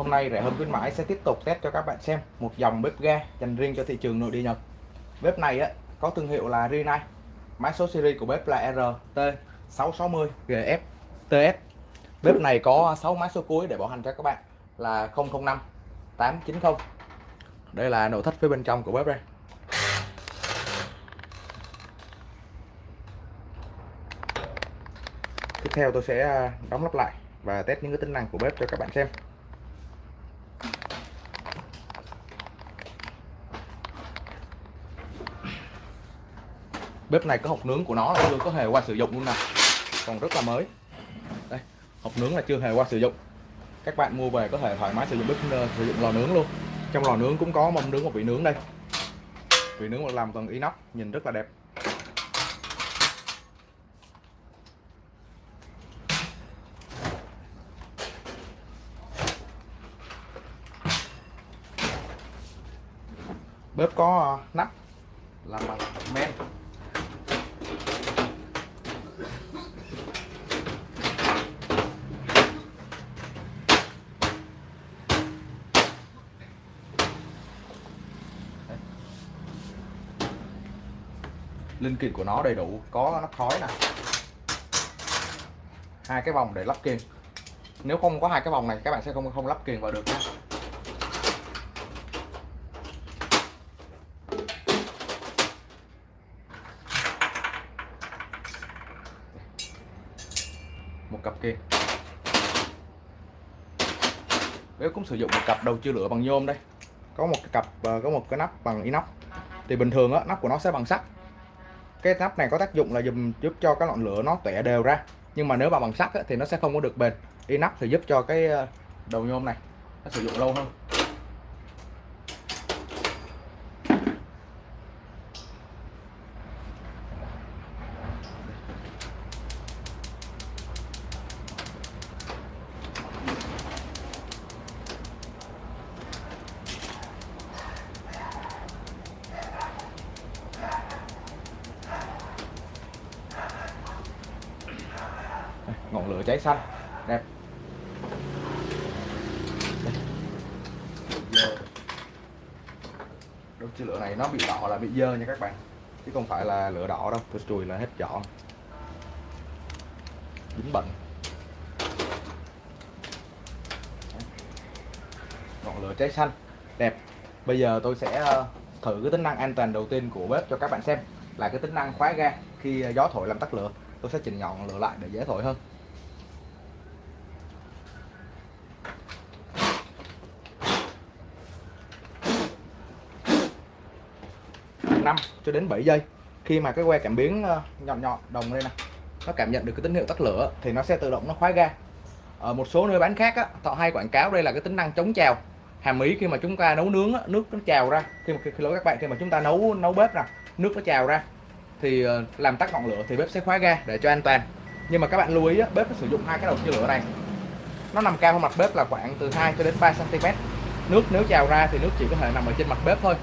Hôm nay rẻ hơn khuyến mãi sẽ tiếp tục test cho các bạn xem một dòng bếp ga dành riêng cho thị trường nội địa Nhật. Bếp này á, có thương hiệu là Rinnai. Mã số series của bếp là RT660GF TS. Bếp này có 6 mã số cuối để bảo hành cho các bạn là 005 890. Đây là nội thất phía bên trong của bếp đây. Tiếp theo tôi sẽ à, đóng lắp lại và test những cái tính năng của bếp cho các bạn xem. Bếp này có hộp nướng của nó là chưa có hề qua sử dụng luôn nè. Còn rất là mới. Đây, hộp nướng là chưa hề qua sử dụng. Các bạn mua về có thể thoải mái sử dụng bếp ờ, sử dụng lò nướng luôn. Trong lò nướng cũng có mâm nướng một vị nướng đây. Vị nướng làm bằng inox, nhìn rất là đẹp. Bếp có ờ, nắp, làm bằng linh kiện của nó đầy đủ, có nắp khói nè. Hai cái vòng để lắp kiềng nếu không có hai cái vòng này, các bạn sẽ không không lắp kiềng vào được nha. Một cặp kiềng bếp cũng sử dụng một cặp đầu chia lửa bằng nhôm đây. Có một cái cặp ờ, có một cái nắp bằng inox. Thì bình thường á, nắp của nó sẽ bằng sắt cái nắp này có tác dụng là giúp giúp cho cái ngọn lửa nó tỏa đều ra. Nhưng mà nếu mà bằng sắt thì nó sẽ không có được bền. Inox thì giúp cho cái ờ, đầu nhôm này nó sử dụng lâu hơn. Ngọn lửa cháy xanh. Đẹp đốt chiếc lửa này nó bị đỏ là bị dơ nha các bạn. Chứ không phải là lửa đỏ đâu, tôi chùi là hết chọn dính bẩn ngọn lửa cháy xanh. Đẹp. Bây giờ tôi sẽ ờ, thử cái tính năng an toàn đầu tiên của bếp cho các bạn xem là cái tính năng khóa ga khi ờ, gió thổi làm tắt lửa. Tôi sẽ chỉnh ngọn lửa lại để dễ thổi hơn. 5 cho đến 7 giây. Khi mà cái que cảm biến ờ, nhọn nhọn đồng đây nè nó cảm nhận được cái tín hiệu tắt lửa thì nó sẽ tự động nó khóa ga. Ở một số nơi bán khác á, họ hay quảng cáo đây là cái tính năng chống trào. Hàm ý khi mà chúng ta nấu nướng á, nước nó trào ra. Khi mà khi lỗi các bạn khi mà chúng ta nấu nấu bếp nè nước nó trào ra thì ờ, làm tắt ngọn lửa thì bếp sẽ khóa ga để cho an toàn. Nhưng mà các bạn lưu ý á, bếp nó sử dụng hai cái đầu chia lửa này. Nó nằm cao hơn mặt bếp là khoảng từ 2 cho đến 3 cm nước nếu trào ra thì nước chỉ có thể nằm ở trên mặt bếp thôi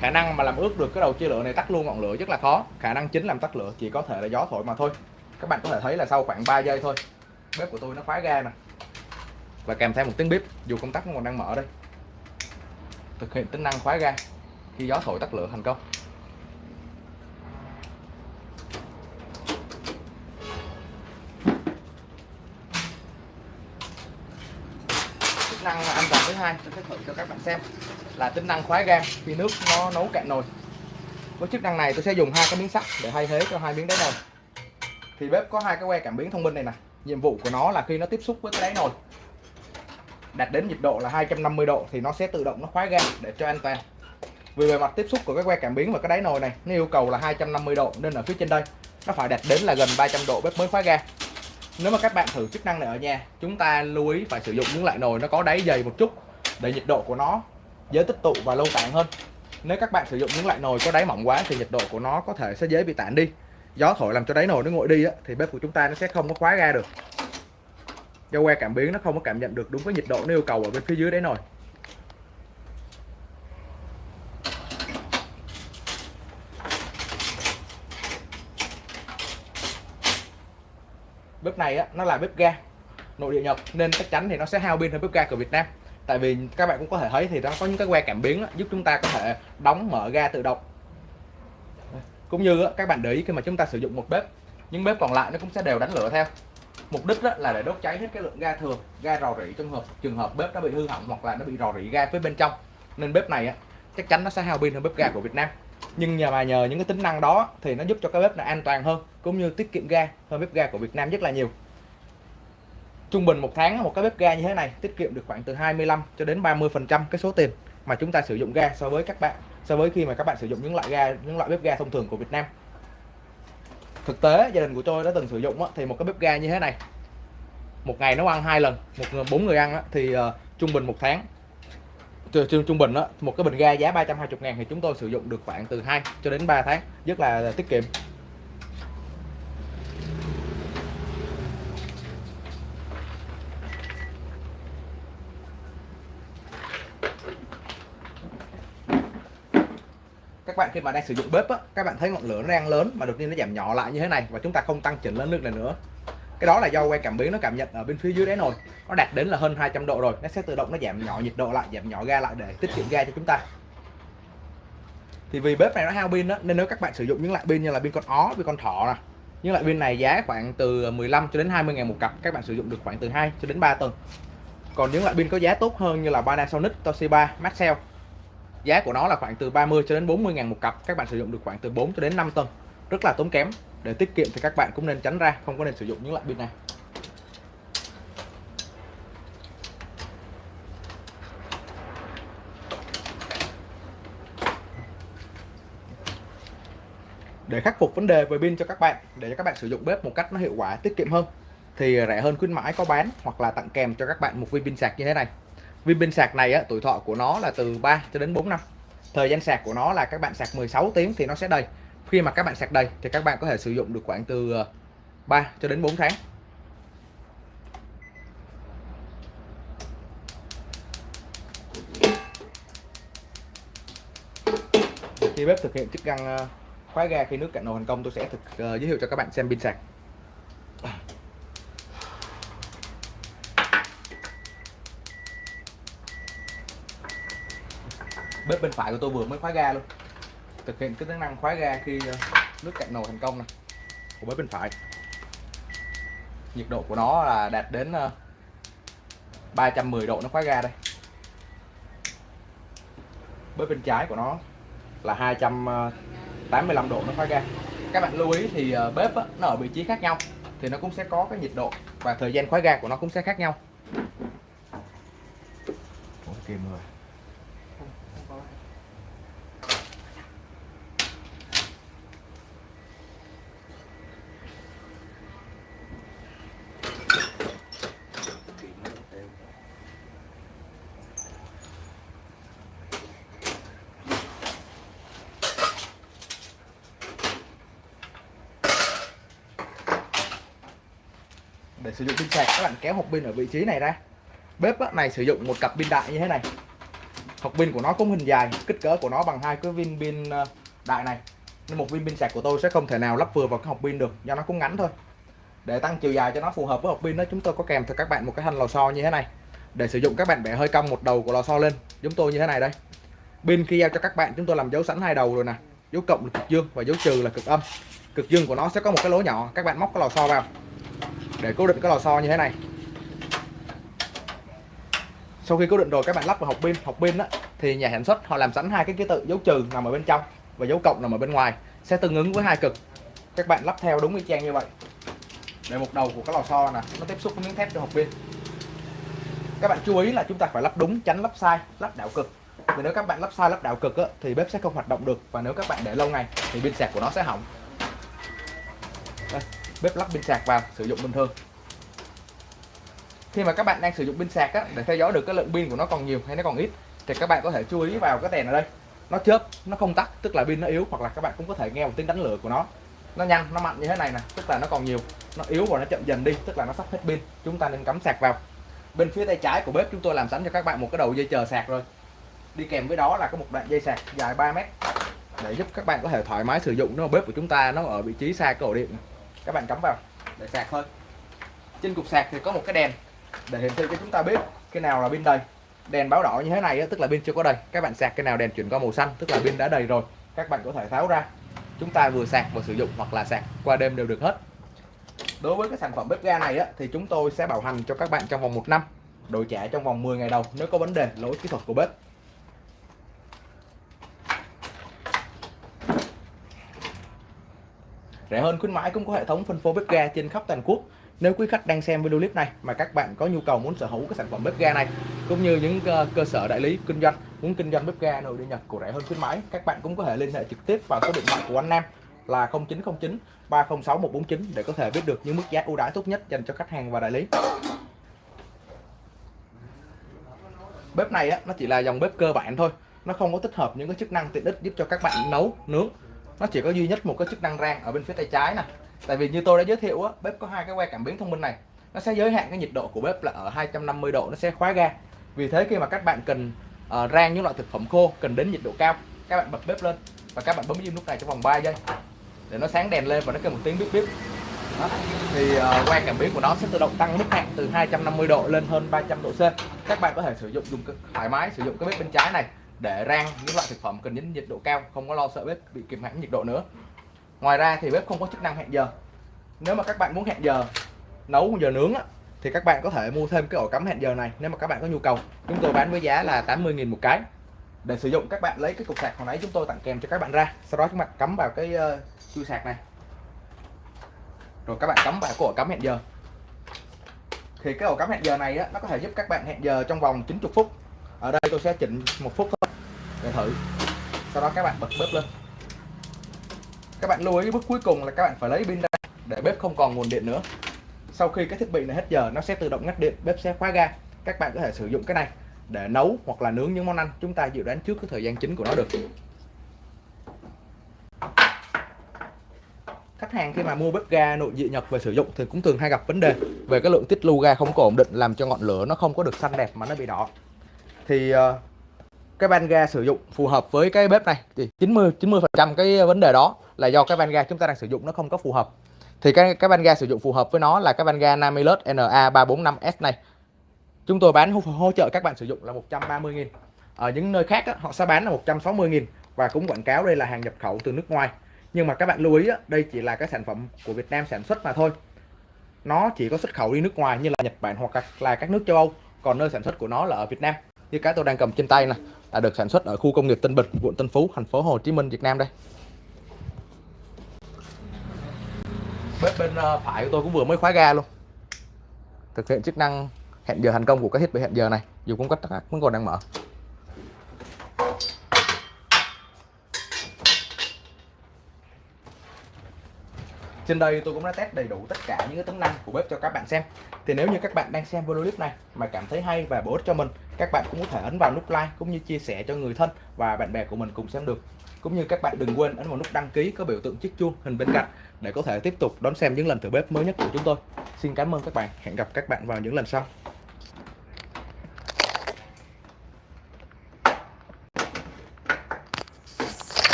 khả năng mà làm ướt được cái đầu chia lửa này tắt luôn ngọn lửa rất là khó. Khả năng chính làm tắt lửa chỉ có thể là gió thổi mà thôi. Các bạn có thể thấy là sau khoảng 3 giây thôi, bếp của tôi nó khóa ga nè. Và kèm theo một tiếng bếp dù công tắc nó còn đang mở đây. Thực hiện tính năng khóa ga khi gió thổi tắt lửa thành công. Chức năng an toàn hai, tôi sẽ thử cho các bạn xem là tính năng khóa ga khi nước nó nấu cạn nồi. Với chức năng này tôi sẽ dùng hai cái miếng sắt để thay thế cho hai miếng đáy nồi. Thì bếp có hai cái que cảm biến thông minh này nè. Nhiệm vụ của nó là khi nó tiếp xúc với cái đáy nồi, đạt đến nhiệt độ là 250 độ thì nó sẽ tự động nó khóa ga để cho an toàn. Vì về mặt tiếp xúc của cái que cảm biến và cái đáy nồi này, nó yêu cầu là 250 độ nên ở phía trên đây nó phải đạt đến là gần 300 độ bếp mới khóa ga nếu mà các bạn thử chức năng này ở nhà, chúng ta lưu ý phải sử dụng những loại nồi nó có đáy dày một chút để nhiệt độ của nó dễ tích tụ và lâu tản hơn. Nếu các bạn sử dụng những loại nồi có đáy mỏng quá thì nhiệt độ của nó có thể sẽ dễ bị tản đi. Gió thổi làm cho đáy nồi nó nguội đi á, thì bếp của chúng ta nó sẽ không có khóa ga được. Do que cảm biến nó không có cảm nhận được đúng cái nhiệt độ nó yêu cầu ở bên phía dưới đáy nồi. Bếp này á, nó là bếp ga nội địa Nhật nên chắc chắn thì nó sẽ hao pin hơn bếp ga của Việt Nam tại vì các bạn cũng có thể thấy thì nó có những cái que cảm biến đó, giúp chúng ta có thể đóng mở ga tự động. Cũng như các bạn để ý khi mà chúng ta sử dụng một bếp những bếp còn lại nó cũng sẽ đều đánh lửa theo. Mục đích là để đốt cháy hết cái lượng ga thừa ga rò rỉ trong hợp trường hợp bếp nó bị hư hỏng hoặc là nó bị rò rỉ ga phía bên trong. Nên bếp này á, chắc chắn nó sẽ hao pin hơn bếp ga của Việt Nam. Nhưng nhờ mà nhờ những cái tính năng đó thì nó giúp cho cái bếp này an toàn hơn cũng như tiết kiệm ga hơn bếp ga của Việt Nam rất là nhiều trung bình một tháng một cái bếp ga như thế này tiết kiệm được khoảng từ 25 cho đến 30 phần trăm cái số tiền mà chúng ta sử dụng ga so với các bạn so với khi mà các bạn sử dụng những loại ga những loại bếp ga thông thường của Việt Nam. Thực tế gia đình của tôi đã từng sử dụng thì một cái bếp ga như thế này một ngày nấu ăn hai lần một người bốn người ăn thì ờ, trung bình một tháng trung trung bình đó, một cái bình ga giá 320 ngàn thì chúng tôi sử dụng được khoảng từ 2 cho đến 3 tháng rất là tiết kiệm. Các bạn khi mà đang sử dụng bếp á, các bạn thấy ngọn lửa nó đang lớn mà đột nhiên nó giảm nhỏ lại như thế này và chúng ta không tăng chỉnh lên nước này nữa. Cái đó là do que cảm biến nó cảm nhận ở bên phía dưới đáy nồi. Nó đạt đến là hơn 200 độ rồi nó sẽ tự động nó giảm nhỏ nhiệt độ lại giảm nhỏ ga lại để tiết kiệm ga cho chúng ta. Thì vì bếp này nó hao pin đó nên nếu các bạn sử dụng những loại pin như là pin con ó pin con thỏ nè những loại pin này giá khoảng từ 15 cho đến 20 ngàn một cặp các bạn sử dụng được khoảng từ 2 cho đến 3 tuần. Còn những loại pin có giá tốt hơn như là Panasonic Toshiba Maxell giá của nó là khoảng từ 30 cho đến 40 ngàn một cặp. Các bạn sử dụng được khoảng từ 4 cho đến 5 tuần rất là tốn kém. Để tiết kiệm thì các bạn cũng nên tránh ra, không có nên sử dụng những loại pin này. Để khắc phục vấn đề về pin cho các bạn, để cho các bạn sử dụng bếp một cách nó hiệu quả, tiết kiệm hơn, thì rẻ hơn khuyến mãi có bán hoặc là tặng kèm cho các bạn một viên pin sạc như thế này viên pin sạc này á, tuổi thọ của nó là từ 3 cho đến 4 năm. Thời gian sạc của nó là các bạn sạc 16 tiếng thì nó sẽ đầy. Khi mà các bạn sạc đầy thì các bạn có thể sử dụng được khoảng từ ờ, 3 cho đến 4 tháng. Khi bếp thực hiện chức năng ờ, khóa ga khi nước cạn nồi thành công tôi sẽ thực uh, giới thiệu cho các bạn xem pin sạc. Bếp bên phải của tôi vừa mới khóa ga luôn. Thực hiện cái tính năng khóa ga khi ờ, nước cạn nồi thành công này của bếp bên phải. Nhiệt độ của nó là đạt đến 310 ờ, độ nó khóa ga đây. Bếp bên trái của nó là 285 độ nó khóa ga. Các bạn lưu ý thì ờ, bếp nó ở vị trí khác nhau thì nó cũng sẽ có cái nhiệt độ và thời gian khóa ga của nó cũng sẽ khác nhau. Ủa, kìm rồi để sử dụng pin sạc. Các bạn kéo hộp pin ở vị trí này ra. Bếp này sử dụng một cặp pin đại như thế này. Hộp pin của nó cũng hình dài, kích cỡ của nó bằng hai cái viên pin ờ, đại này. Nên một viên pin sạc của tôi sẽ không thể nào lắp vừa vào cái hộp pin được, do nó cũng ngắn thôi. Để tăng chiều dài cho nó phù hợp với hộp pin đó, chúng tôi có kèm cho các bạn một cái thanh lò xo như thế này. Để sử dụng các bạn bẻ hơi cong một đầu của lò xo lên chúng tôi như thế này đây. Pin khi giao cho các bạn, chúng tôi làm dấu sẵn hai đầu rồi nè. Dấu cộng là cực dương và dấu trừ là cực âm. Cực dương của nó sẽ có một cái lỗ nhỏ, các bạn móc cái lò xo vào để cố định cái lò xo như thế này. Sau khi cố định rồi các bạn lắp vào hộp pin. Hộp pin á thì nhà sản xuất họ làm sẵn hai cái ký tự dấu trừ nằm ở bên trong và dấu cộng nằm ở bên ngoài. Sẽ tương ứng với hai cực. Các bạn lắp theo đúng cái trang như vậy. Để một đầu của cái lò xo nè nó tiếp xúc với miếng thép trong hộp pin. Các bạn chú ý là chúng ta phải lắp đúng tránh lắp sai lắp đảo cực. Vì nếu các bạn lắp sai lắp đảo cực á, thì bếp sẽ không hoạt động được. Và nếu các bạn để lâu ngày thì pin sạc của nó sẽ hỏng bếp lắp pin sạc vào sử dụng bình thường. Khi mà các bạn đang sử dụng pin sạc á, để theo dõi được cái lượng pin của nó còn nhiều hay nó còn ít thì các bạn có thể chú ý vào cái đèn ở đây. Nó chớp nó không tắt tức là pin nó yếu hoặc là các bạn cũng có thể nghe một tiếng đánh lửa của nó. Nó nhanh nó mạnh như thế này nè tức là nó còn nhiều. Nó yếu và nó chậm dần đi tức là nó sắp hết pin. Chúng ta nên cắm sạc vào. Bên phía tay trái của bếp chúng tôi làm sẵn cho các bạn một cái đầu dây chờ sạc rồi. Đi kèm với đó là có một đoạn dây sạc dài 3 mét để giúp các bạn có thể thoải mái sử dụng. Nó bếp của chúng ta nó ở vị trí xa cái ổ điện các bạn cắm vào. Để sạc thôi. Trên cục sạc thì có một cái đèn. Để hiển thị cho chúng ta biết cái nào là pin đầy đèn báo đỏ như thế này tức là pin chưa có đầy. Các bạn sạc cái nào đèn chuyển qua màu xanh tức là pin đã đầy rồi. Các bạn có thể tháo ra. Chúng ta vừa sạc vừa sử dụng hoặc là sạc qua đêm đều được hết. Đối với cái sản phẩm bếp ga này á, thì chúng tôi sẽ bảo hành cho các bạn trong vòng 1 năm đổi trả trong vòng 10 ngày đầu nếu có vấn đề lỗi kỹ thuật của bếp. Rẻ hơn khuyến mãi cũng có hệ thống phân phối bếp ga trên khắp toàn quốc. Nếu quý khách đang xem video clip này mà các bạn có nhu cầu muốn sở hữu cái sản phẩm bếp ga này cũng như những ờ, cơ sở đại lý kinh doanh muốn kinh doanh bếp ga nội địa Nhật của rẻ hơn khuyến mãi các bạn cũng có thể liên hệ trực tiếp vào số điện thoại của anh Nam là 0909 306 149 để có thể biết được những mức giá ưu đãi tốt nhất dành cho khách hàng và đại lý. Bếp này á, nó chỉ là dòng bếp cơ bản thôi. Nó không có tích hợp những cái chức năng tiện ích giúp cho các bạn nấu nướng nó chỉ có duy nhất một cái chức năng rang ở bên phía tay trái này tại vì như tôi đã giới thiệu á, bếp có hai cái que cảm biến thông minh này. Nó sẽ giới hạn cái nhiệt độ của bếp là ở 250 độ nó sẽ khóa ga. Vì thế khi mà các bạn cần uh, rang những loại thực phẩm khô cần đến nhiệt độ cao các bạn bật bếp lên và các bạn bấm im nút này trong vòng 3 giây để nó sáng đèn lên và nó kêu một tiếng bíp bíp. Đó. thì uh, que cảm biến của nó sẽ tự động tăng mức hạn từ 250 độ lên hơn 300 độ C. Các bạn có thể sử dụng dùng thoải mái sử dụng cái bếp bên trái này để rang những loại thực phẩm cần đến nhiệt độ cao không có lo sợ bếp bị kìm hãm nhiệt độ nữa. Ngoài ra thì bếp không có chức năng hẹn giờ. Nếu mà các bạn muốn hẹn giờ nấu giờ nướng á, thì các bạn có thể mua thêm cái ổ cắm hẹn giờ này nếu mà các bạn có nhu cầu. Chúng tôi bán với giá là 80.000 một cái. Để sử dụng các bạn lấy cái cục sạc hồi nãy chúng tôi tặng kèm cho các bạn ra. Sau đó chúng bạn cắm vào cái ờ, uh, chui sạc này. Rồi các bạn cắm vào cái ổ cắm hẹn giờ. Thì cái ổ cắm hẹn giờ này á, nó có thể giúp các bạn hẹn giờ trong vòng 90 phút. Ở đây tôi sẽ chỉnh một phút thôi để thử. Sau đó các bạn bật bếp lên. Các bạn lưu ý, bước cuối cùng là các bạn phải lấy pin ra để bếp không còn nguồn điện nữa. Sau khi cái thiết bị này hết giờ, nó sẽ tự động ngắt điện, bếp sẽ khóa ga. Các bạn có thể sử dụng cái này để nấu hoặc là nướng những món ăn chúng ta dự đoán trước cái thời gian chính của nó được. Khách hàng khi mà mua bếp ga nội địa Nhật về sử dụng thì cũng thường hay gặp vấn đề về cái lượng tiết lưu ga không có ổn định, làm cho ngọn lửa nó không có được xanh đẹp mà nó bị đỏ. Thì ờ, cái van ga sử dụng phù hợp với cái bếp này thì 90 90 phần trăm cái vấn đề đó là do cái van ga chúng ta đang sử dụng nó không có phù hợp. Thì cái cái van ga sử dụng phù hợp với nó là cái van ga Namilus NA345S này. Chúng tôi bán hỗ trợ các bạn sử dụng là 130.000 ở những nơi khác á, họ sẽ bán là 160.000 và cũng quảng cáo đây là hàng nhập khẩu từ nước ngoài. Nhưng mà các bạn lưu ý á, đây chỉ là cái sản phẩm của Việt Nam sản xuất mà thôi. Nó chỉ có xuất khẩu đi nước ngoài như là Nhật Bản hoặc là các nước châu Âu còn nơi sản xuất của nó là ở Việt Nam như cái tôi đang cầm trên tay này đã được sản xuất ở khu công nghiệp Tân Bình, quận Tân Phú, thành phố Hồ Chí Minh, Việt Nam đây. Bếp bên ờ, phải của tôi cũng vừa mới khóa ga luôn. Thực hiện chức năng hẹn giờ thành công của cái thiết bị hẹn giờ này, dù cũng tắt vẫn còn đang mở. Trên đây tôi cũng đã test đầy đủ tất cả những cái tính năng của bếp cho các bạn xem. Thì nếu như các bạn đang xem video clip này mà cảm thấy hay và bổ ích cho mình, các bạn cũng có thể ấn vào nút like cũng như chia sẻ cho người thân và bạn bè của mình cùng xem được. Cũng như các bạn đừng quên ấn vào nút đăng ký có biểu tượng chiếc chuông hình bên cạnh để có thể tiếp tục đón xem những lần thử bếp mới nhất của chúng tôi. Xin cảm ơn các bạn. Hẹn gặp các bạn vào những lần sau.